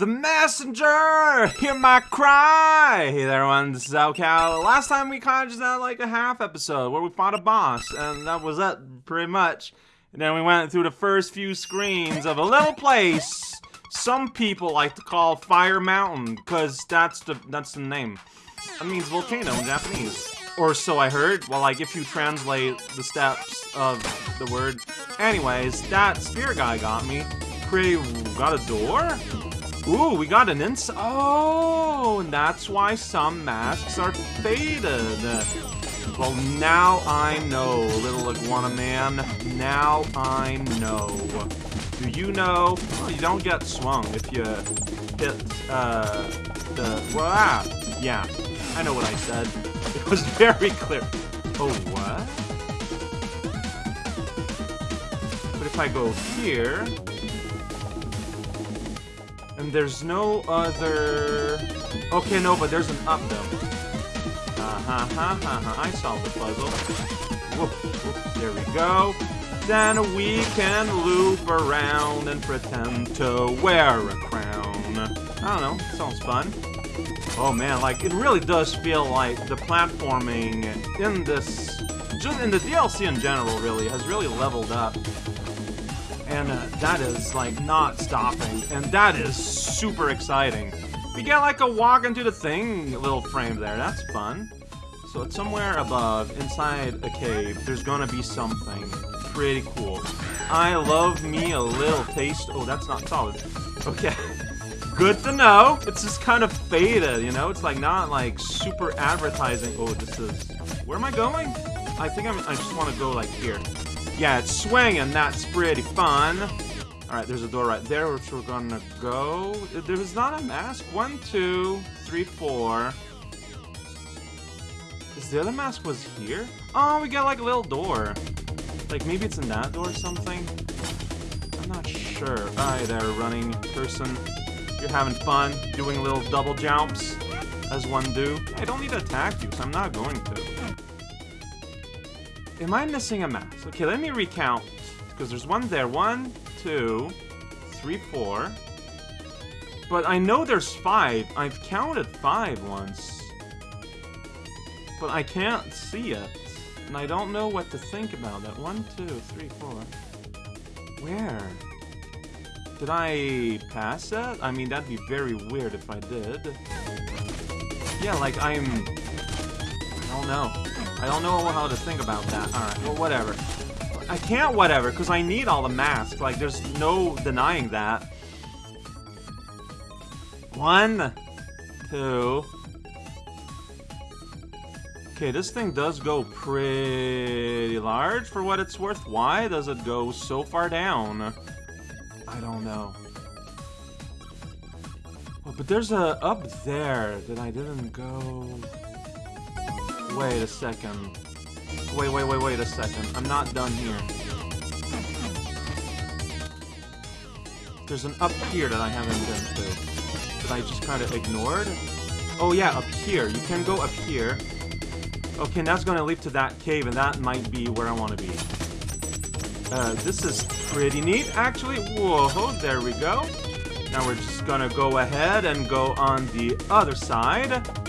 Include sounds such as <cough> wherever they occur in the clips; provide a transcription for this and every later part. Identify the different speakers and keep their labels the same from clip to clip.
Speaker 1: The messenger! Hear my cry! Hey there, everyone, this is raocow. Last time we kind of just had like a half episode where we fought a boss, and that was it, pretty much. And then we went through the first few screens of a little place some people like to call Fire Mountain, because that's the, that's the name. That means volcano in Japanese. Or so I heard. Well, like, if you translate the steps of the word. Anyways, that spear guy got me. Pretty... got a door? Ooh, we got an ins- Oh, and that's why some masks are faded. Well, now I know, little iguana man. Now I know. Do you know? You don't get swung if you hit, uh, the- well, ah, yeah. I know what I said. <laughs> It was very clear. Oh, what? But if I go here... And there's no other... Okay, no, but there's an up, though. Uh-huh, ha, ha. I solved the puzzle. Whoop, whoop, there we go. Then we can loop around and pretend to wear a crown. I don't know, sounds fun. Oh man, like, it really does feel like the platforming in this... Just in the DLC in general, really, has really leveled up and uh, that is like not stopping, and that is super exciting. We get like a walk into the thing little frame there, that's fun. So it's somewhere above, inside a cave, there's gonna be something pretty cool. I love me a little taste. Oh, that's not solid. Okay. <laughs> Good to know. It's just kind of faded, you know? It's like not like super advertising. Oh, this is... Where am I going? I think I'm, I just want to go like here. Yeah, it's swinging. That's pretty fun. Alright, there's a door right there, which we're gonna go. There's not a mask. One, two, three, four. Is the other mask was here? Oh, we got like a little door. Like, maybe it's in that door or something? I'm not sure. Hi there, running person. You're having fun, doing little double jumps, as one do. I don't need to attack you, so I'm not going to. Am I missing a mask? Okay, let me recount. Because there's one there. One, two, three, four. But I know there's five. I've counted five once. But I can't see it. And I don't know what to think about that. One, two, three, four. Where? Did I pass that? I mean, that'd be very weird if I did. Yeah, like I'm... I don't know. I don't know how to think about that. Alright, well, whatever. I can't whatever, because I need all the masks. Like, there's no denying that. One, two... Okay, this thing does go pretty large for what it's worth. Why does it go so far down? I don't know. Oh, but there's a up there that I didn't go... Wait a second. Wait, wait, wait, wait a second. I'm not done here. There's an up here that I haven't been to. That I just kind of ignored. Oh yeah, up here. You can go up here. Okay, that's gonna lead to that cave, and that might be where I want to be. Uh, this is pretty neat, actually. Whoa, there we go. Now we're just gonna go ahead and go on the other side.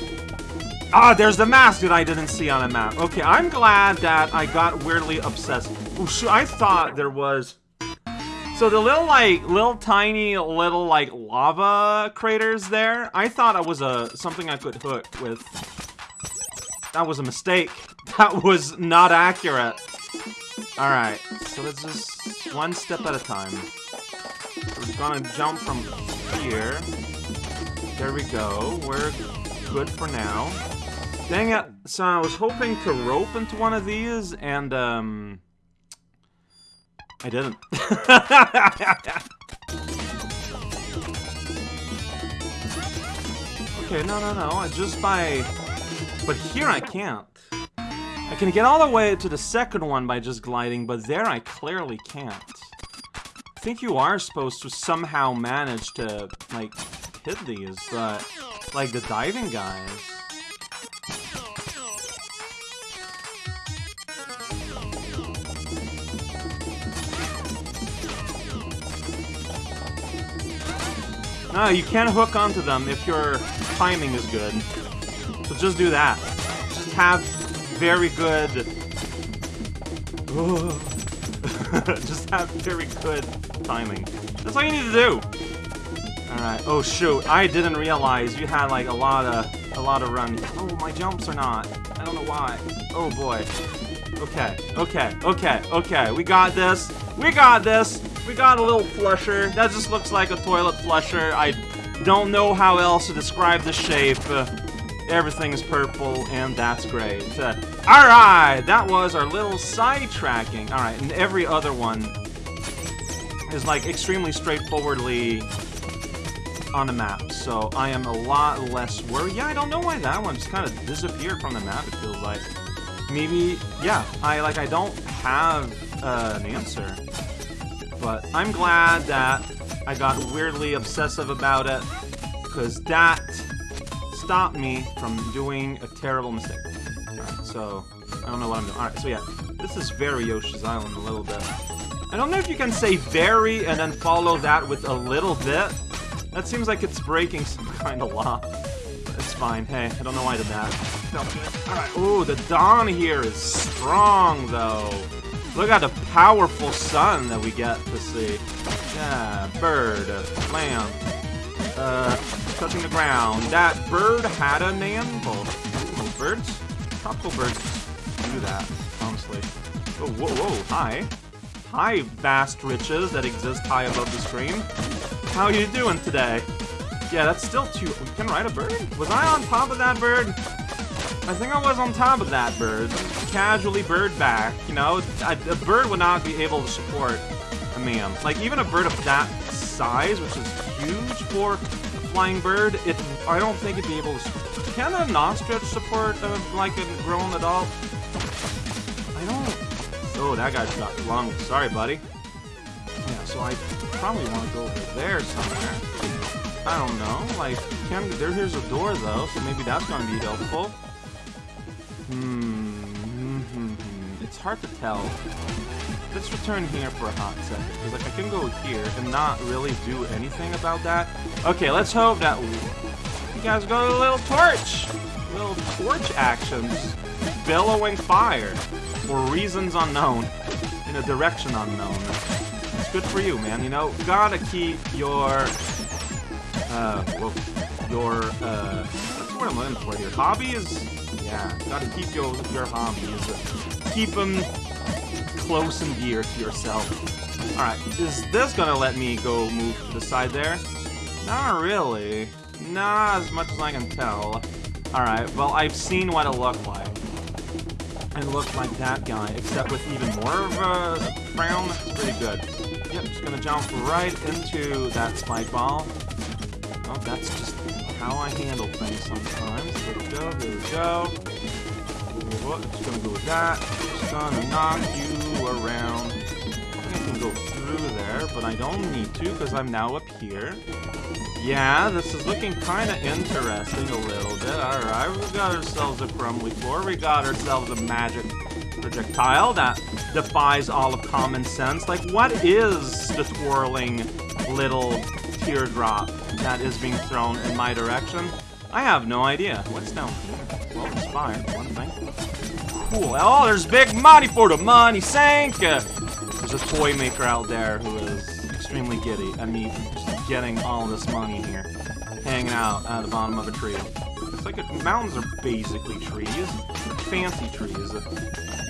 Speaker 1: Ah, there's the mask that I didn't see on a map. Okay, I'm glad that I got weirdly obsessed. Ooh, I thought there was... So the little, like, little tiny little, like, lava craters there, I thought it was a something I could hook with. That was a mistake. <laughs> That was not accurate. Alright, so let's just one step at a time. We're gonna jump from here. There we go. We're good for now. Dang it. So I was hoping to rope into one of these, and, um... I didn't. <laughs> okay, no, no, no. I just by... But here I can't. I can get all the way to the second one by just gliding, but there I clearly can't. I think you are supposed to somehow manage to, like, hit these, but, like, the diving guys... No, you can't hook onto them if your timing is good. So just do that. Just have very good... <laughs> just have very good timing. That's all you need to do. Alright. Oh shoot, I didn't realize you had like a lot of a lot of run. Oh, my jumps are not. I don't know why. Oh boy. Okay, okay, okay, okay. We got this. We got this. We got a little flusher. That just looks like a toilet flusher. I don't know how else to describe the shape. Uh, is purple, and that's great. Uh, Alright, that was our little sidetracking. Alright, and every other one is like extremely straightforwardly on the map, so I am a lot less worried. Yeah, I don't know why that one just kind of disappeared from the map, it feels like. Maybe, yeah, I like I don't have uh, an answer. But I'm glad that I got weirdly obsessive about it, because that stopped me from doing a terrible mistake. Alright, so, I don't know what I'm doing. Alright, so yeah, this is very Yoshi's Island a little bit. I don't know if you can say very and then follow that with a little bit. That seems like it's breaking some <laughs> kind of law. It's fine. Hey, I don't know why I did that. Alright, ooh, the dawn here is strong, though. Look at the powerful sun that we get to see. Yeah, bird, lamb, uh, touching the ground. That bird had a name. Well, birds? Tropical birds do that, honestly. Oh, whoa, whoa, hi. Hi, vast riches that exist high above the stream. How are you doing today? Yeah, that's still too... We can ride a bird? Was I on top of that bird? I think I was on top of that bird. Casually bird back, you know? A, a bird would not be able to support a man. Like, even a bird of that size, which is huge for a flying bird, it I don't think it'd be able to... Can an ostrich support, uh, like, a grown adult? I don't... Oh, that guy's got long. Sorry, buddy. Yeah, so I probably want to go over there somewhere. I don't know, like, can, there, here's a door though, so maybe that's going to be helpful. Hmm, -hmm. it's hard to tell. Let's return here for a hot second, because like, I can go here and not really do anything about that. Okay, let's hope that you guys got a little torch! Little torch actions. Billowing fire. For reasons unknown. In a direction unknown It's good for you, man. You know, gotta keep your, uh, well, your, uh, that's what I'm looking for here. Hobbies? Yeah, gotta keep your, your hobbies. Keep them close and dear to yourself. Alright, is this gonna let me go move to the side there? Not really. Not as much as I can tell. Alright, well, I've seen what it looked like. It looked like that guy, except with even more of a frown. It's pretty good. Yep, just gonna jump right into that spike ball. Oh, that's just how I handle things sometimes. Here we go, here we go. What? Just gonna go with that. Just gonna knock you around. I can go through there, but I don't need to because I'm now up here. Yeah, this is looking kind of interesting a little bit. Alright, we got ourselves a crumbly floor. We got ourselves a magic projectile that defies all of common sense. Like, what is the twirling little teardrop that is being thrown in my direction? I have no idea. What's down here? Well, it's fire, one thing. Cool. Oh, there's big money for the money sink! Uh, there's a toy maker out there who is extremely giddy at me just getting all this money here. Hanging out at the bottom of a tree. It's like, mountains are basically trees. Fancy trees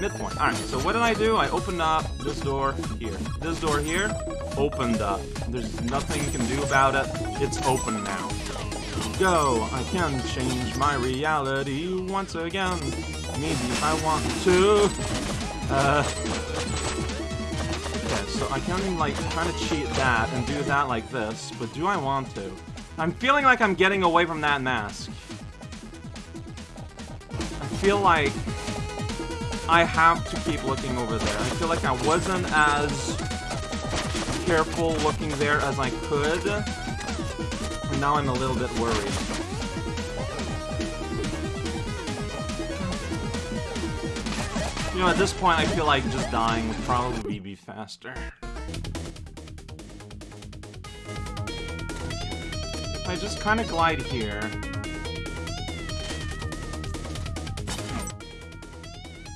Speaker 1: midpoint. Alright, so what did I do? I opened up this door here. This door here opened up. There's nothing you can do about it. It's open now. Go! I can change my reality once again. Maybe I want to. Uh. Okay, so I can, like, kind of cheat that and do that like this, but do I want to? I'm feeling like I'm getting away from that mask. I feel like I have to keep looking over there. I feel like I wasn't as careful looking there as I could. And now I'm a little bit worried. You know, at this point, I feel like just dying would probably be faster. I just kind of glide here.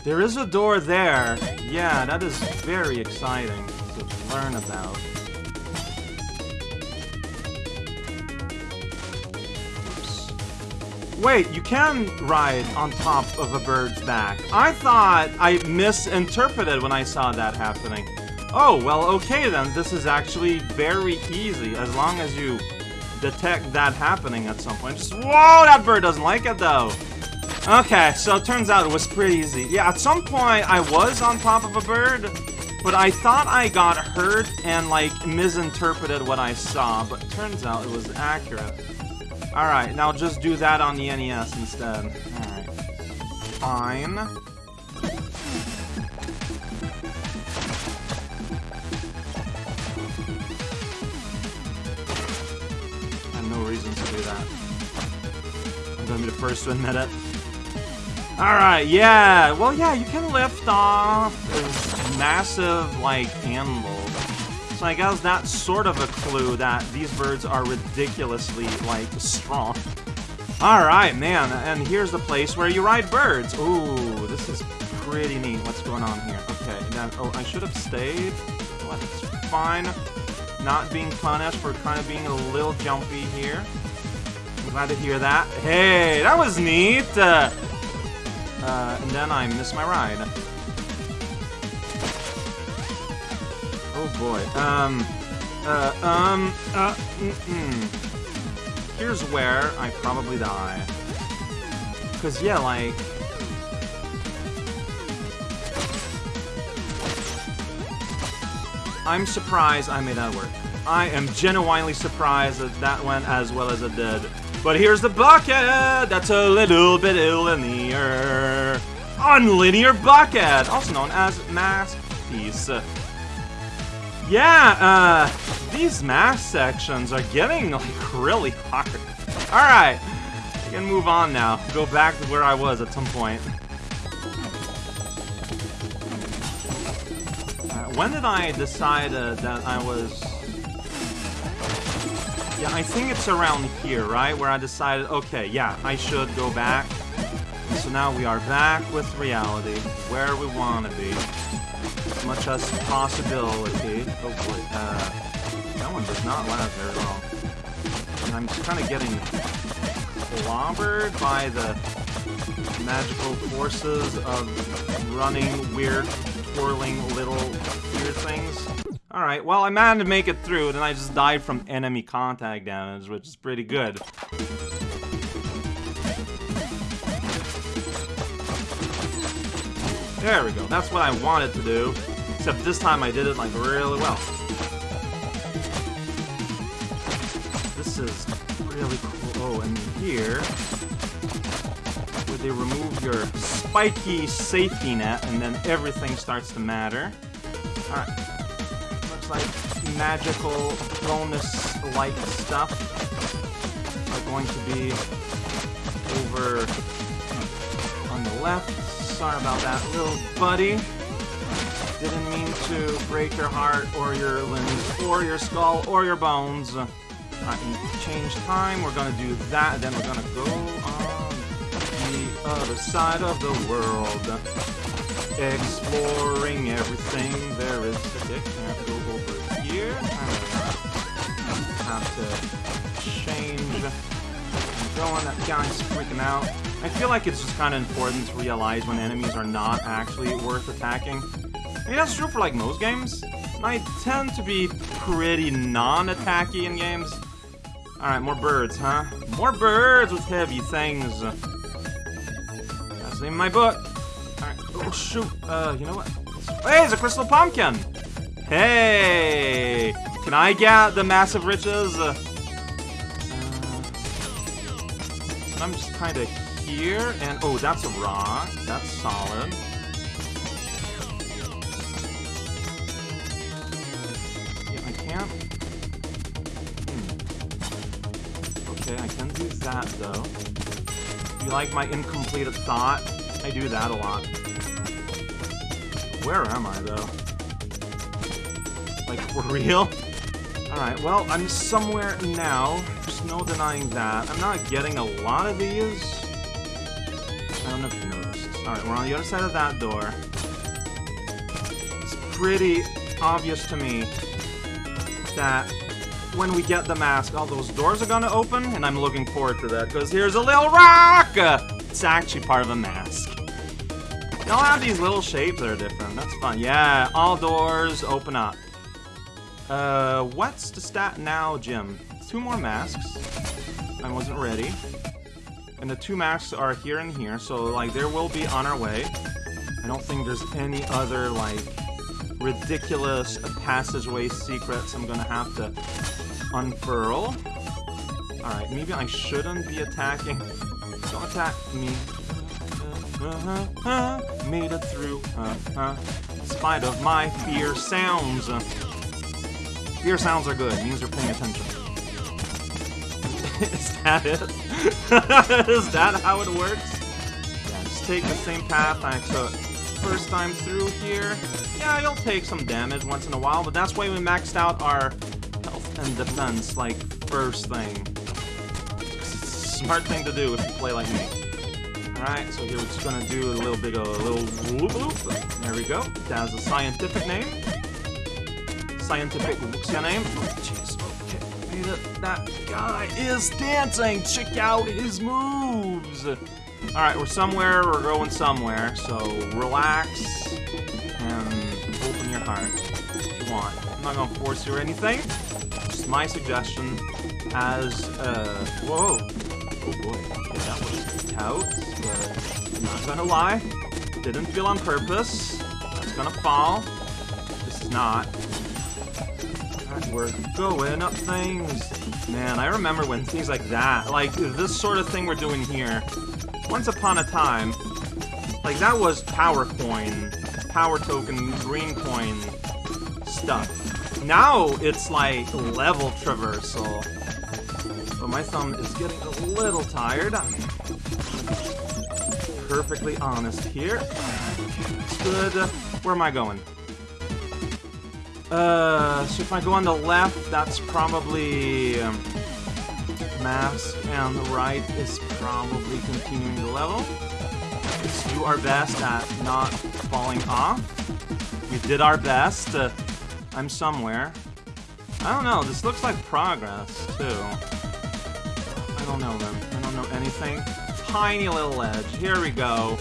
Speaker 1: There is a door there. Yeah, that is very exciting to learn about. Wait, you can ride on top of a bird's back. I thought I misinterpreted when I saw that happening. Oh, well, okay then. This is actually very easy as long as you detect that happening at some point. Just, whoa, that bird doesn't like it though. Okay, so it turns out it was pretty easy. Yeah, at some point I was on top of a bird, but I thought I got hurt and, like, misinterpreted what I saw, but turns out it was accurate. Alright, now just do that on the NES instead. Alright. Fine. I have no reason to do that. I'm gonna be the first to admit it. Alright, yeah. Well, yeah, you can lift off this massive, like, handle. So I guess that's sort of a clue that these birds are ridiculously, like, strong. Alright, man, and here's the place where you ride birds. Ooh, this is pretty neat. What's going on here? Okay, now, oh, I should have stayed. Well, that's fine. Not being punished for kind of being a little jumpy here. I'm glad to hear that. Hey, that was neat! Uh, uh, and then I miss my ride. Oh boy. Um. Uh. Um. Uh. Mm -mm. Here's where I probably die. Cause yeah, like. I'm surprised I made that work. I am genuinely surprised that that went as well as it did. But here's the bucket that's a little bit linear. Unlinear bucket, also known as Masterpiece. Yeah, uh, these math sections are getting like really hard. Alright, I can move on now. Go back to where I was at some point. Uh, when did I decide uh, that I was yeah, I think it's around here, right? Where I decided, okay, yeah, I should go back. So now we are back with reality, where we want to be. As much as possibility. Boy, uh, that one does not last very long. And I'm kind of getting clobbered by the magical forces of running, weird, twirling little weird things. Alright, well, I managed to make it through, then I just died from enemy contact damage, which is pretty good. There we go, that's what I wanted to do. Except this time I did it, like, really well. This is really cool. Oh, and here... Where they remove your spiky safety net, and then everything starts to matter. Alright like magical bonus-like stuff are going to be over on the left. Sorry about that, little buddy. Didn't mean to break your heart or your limbs or your skull or your bones. I can change time. We're gonna do that. Then we're gonna go on the other side of the world. Exploring everything there is to get. To change. I'm going. That guy's freaking out. I feel like it's just kind of important to realize when enemies are not actually worth attacking. I mean, that's true for, like, most games. I tend to be pretty non-attacky in games. Alright, more birds, huh? More birds with heavy things. That's in my book. Alright, Oh, shoot. Uh, you know what? Hey, it's a crystal pumpkin! Hey! Can I get the massive riches? Uh, I'm just kind of here, and... Oh, that's a rock. That's solid. Yeah, I can't... Hmm. Okay, I can do that, though. You like my incomplete thought? I do that a lot. Where am I, though? Like, <laughs> for real? Alright, well, I'm somewhere now. There's no denying that. I'm not getting a lot of these. I don't know if you noticed. Alright, we're on the other side of that door. It's pretty obvious to me that when we get the mask, all those doors are gonna open, and I'm looking forward to that, because here's a little rock! It's actually part of a mask. They all have these little shapes that are different. That's fun. Yeah, all doors open up. Uh, what's the stat now, Jim? Two more masks. I wasn't ready. And the two masks are here and here, so, like, there will be on our way. I don't think there's any other, like, ridiculous passageway secrets I'm gonna have to unfurl. Alright, maybe I shouldn't be attacking. Don't attack me. Uh, <laughs> made it through. Uh, uh, in spite of my fear sounds. Fear sounds are good. It means you're paying attention. <laughs> Is that it? <laughs> Is that how it works? Yeah, just take the same path I took first time through here. Yeah, you'll take some damage once in a while, but that's why we maxed out our health and defense, like, first thing. Smart thing to do if you play like me. Alright, so here we're just gonna do a little bit of a little whoop whoop. There we go. That has a scientific name. Scientific what's your name? Jeez. Okay. It. That guy is dancing. Check out his moves. Alright, we're somewhere, we're going somewhere, so relax and open your heart if you want. I'm not gonna force you or anything. Just my suggestion as, uh, whoa. Oh boy, that was out, but I'm not gonna lie. Didn't feel on purpose. That's gonna fall. This is not. We're going up things. Man, I remember when things like that, like this sort of thing we're doing here, once upon a time, like that was power coin, power token, green coin stuff. Now it's like level traversal. But my thumb is getting a little tired. Perfectly honest here. Good. Where am I going? Uh, so if I go on the left, that's probably... Um, mask, and the right is probably continuing the level. Do our best at not falling off. We did our best. Uh, I'm somewhere. I don't know, this looks like progress, too. I don't know then. I don't know anything. Tiny little edge. Here we go.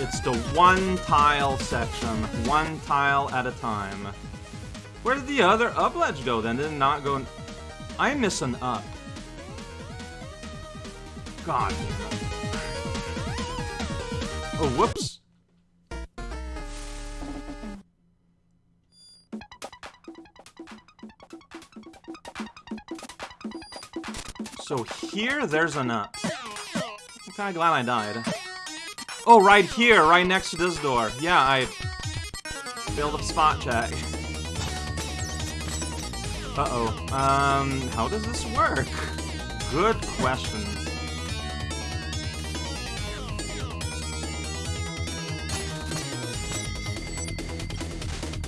Speaker 1: It's the one tile section. One tile at a time. Where did the other up ledge go then? Did it not go... I miss an up. God. Oh, whoops. So here, there's an up. I'm kinda glad I died. Oh, right here, right next to this door. Yeah, I failed a spot check. Uh-oh. Um, how does this work? Good question.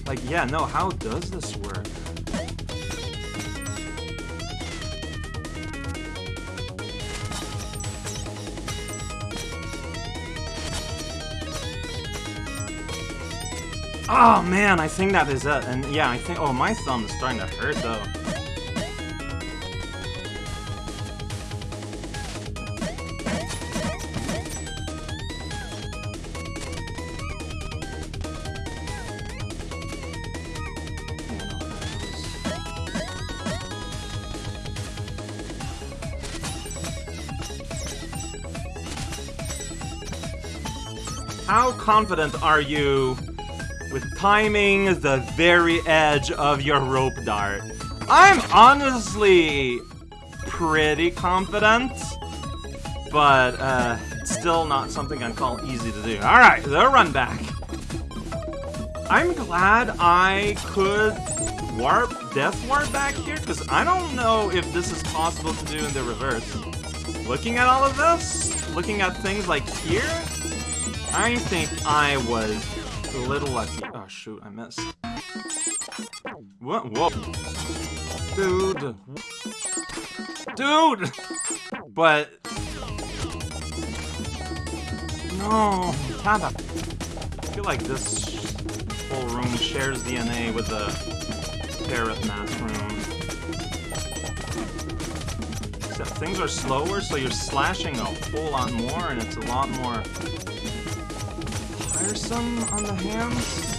Speaker 1: Like, yeah, no, how does this work? Oh man, I think that is it. And yeah, I think. Oh, my thumb is starting to hurt though. How confident are you timing the very edge of your rope dart? I'm honestly pretty confident, but uh, still not something I'd call easy to do. Alright, the run back. I'm glad I could warp, death warp back here, because I don't know if this is possible to do in the reverse. Looking at all of this, looking at things like here, I think I was a little lucky. Oh shoot, I missed. What? Whoa. Dude. Dude! But... No, Tada. I feel like this whole room shares DNA with the Carrot Mask room. Except things are slower, so you're slashing a whole lot more, and it's a lot more tiresome on the hands.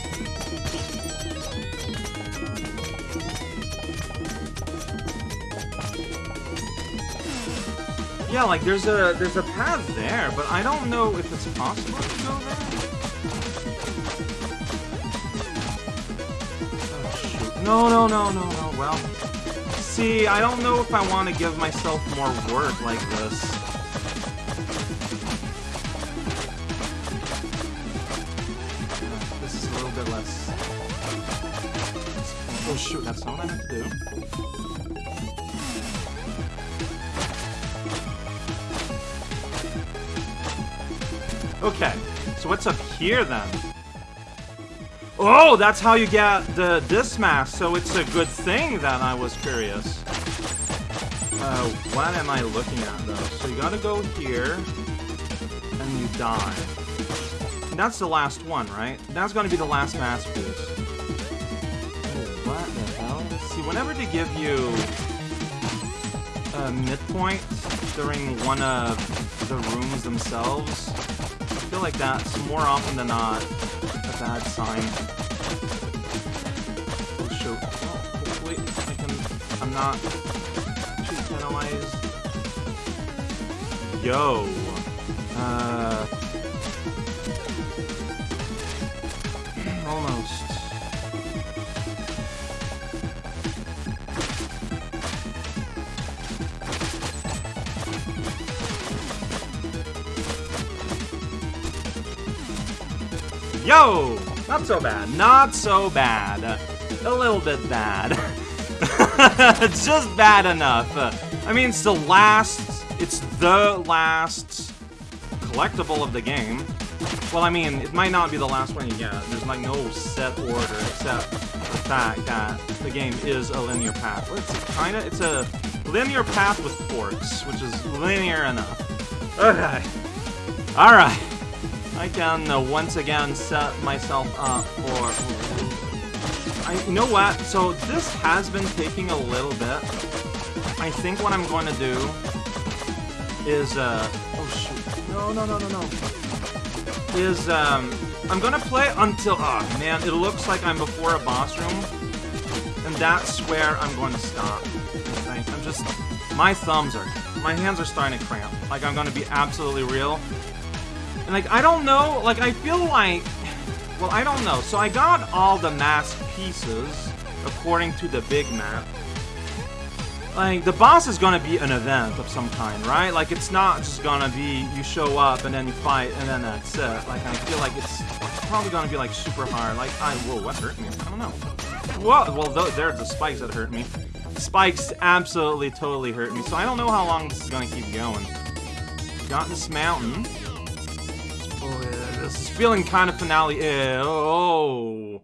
Speaker 1: Yeah, like there's a there's a path there, but I don't know if it's possible to go there. Oh shoot. No, no, no, no, no. Well, see, I don't know if I want to give myself more work like this. This is a little bit less. Oh shoot, that's not what I meant to do. Okay, so what's up here then? Oh, that's how you get the this mask, so it's a good thing that I was curious. Uh, what am I looking at though? So you gotta go here, and you die. And that's the last one, right? That's gonna be the last mask piece. What the hell? See, whenever they give you a midpoint during one of the rooms themselves, feel like that's more often than not a bad sign. Oh, shoot. Oh, hopefully I can... I'm not too penalized. Yo. Uh... Yo! Not so bad. Not so bad. A little bit bad. <laughs> Just bad enough. I mean, it's the last... It's the last collectible of the game. Well, I mean, it might not be the last one you get. There's like no set order except the fact that the game is a linear path. Well, it's kind of... It's a linear path with forks, which is linear enough. Okay. Alright. I can uh, once again set myself up for... I, you know what? So this has been taking a little bit. I think what I'm going to do is... Uh, oh shoot. No, no, no, no, no. Is, um... I'm gonna play until... Oh, man, it looks like I'm before a boss room. And that's where I'm going to stop. I'm just... My thumbs are... My hands are starting to cramp. Like, I'm gonna be absolutely real. And, like, I don't know, like, I feel like... Well, I don't know. So I got all the mask pieces, according to the big map. Like, the boss is gonna be an event of some kind, right? Like, it's not just gonna be you show up and then you fight and then that's it. Like, I feel like it's probably gonna be, like, super hard. Like, I... Whoa, what hurt me? I don't know. Whoa, well, th there are the spikes that hurt me. Spikes absolutely, totally hurt me. So I don't know how long this is gonna keep going. Got this mountain. Oh, yeah, this is feeling kind of finale. -y. Oh,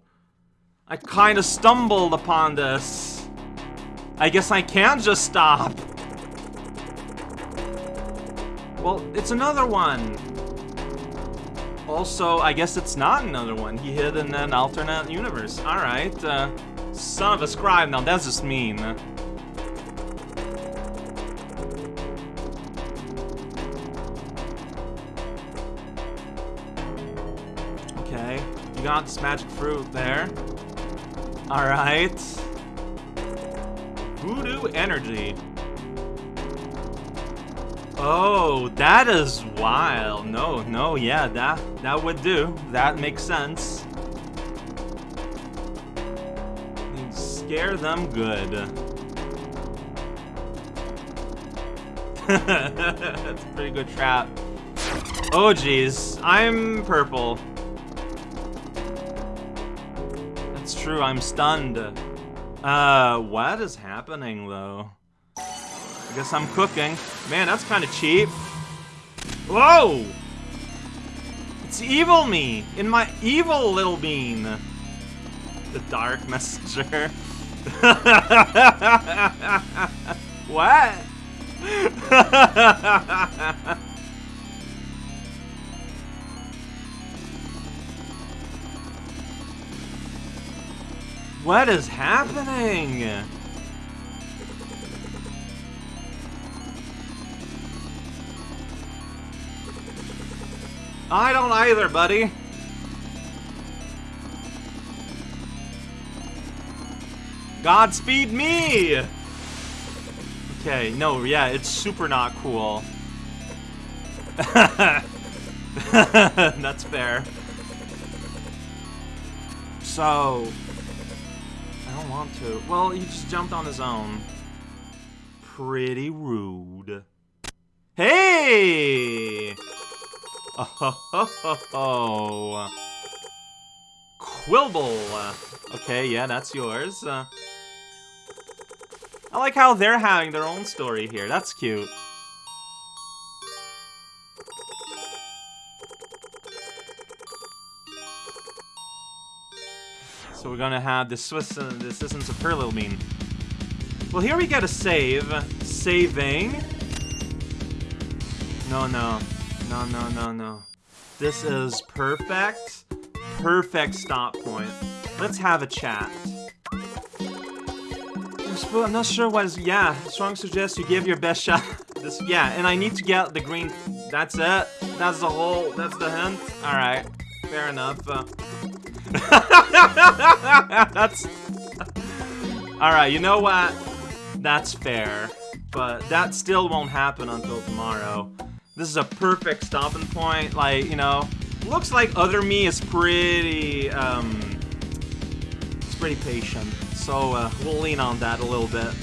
Speaker 1: I kind of stumbled upon this. I guess I can't just stop. Well, it's another one. Also, I guess it's not another one. He hid in an alternate universe. Alright, uh, son of a scribe. Now, that's just mean. Got this magic fruit there. Alright. Voodoo energy. Oh, that is wild. No, no, yeah, that that would do. That makes sense. Scare them good. <laughs> That's a pretty good trap. Oh, jeez. I'm purple. True, I'm stunned. Uh, what is happening, though? I guess I'm cooking. Man, that's kind of cheap. Whoa! It's evil me! In my evil little bean! The Dark <laughs> Messenger. <laughs> what? <laughs> what is happening? I don't either, buddy. Godspeed me! Okay, no, yeah, it's super not cool. <laughs> That's fair. So... Want to. Well, he just jumped on his own. Pretty rude. Hey! <laughs> Oh, ho. Okay, yeah, that's yours. Uh, I like how they're having their own story here. That's cute. So we're gonna have the Swiss, uh, the Citizens of Perlilbean. Well, here we get a save. Saving. No, no. No, no, no, no. This is perfect. Perfect stop point. Let's have a chat. I'm not sure what is... Yeah, Strong suggests you give your best shot. <laughs> this, yeah, and I need to get the green... That's it? That's the whole... That's the hint? Alright. Fair enough. Uh, <laughs> that's... Alright, you know what? That's fair. But that still won't happen until tomorrow. This is a perfect stopping point. Like, you know, looks like other me is pretty, um, it's pretty patient. So uh, we'll lean on that a little bit.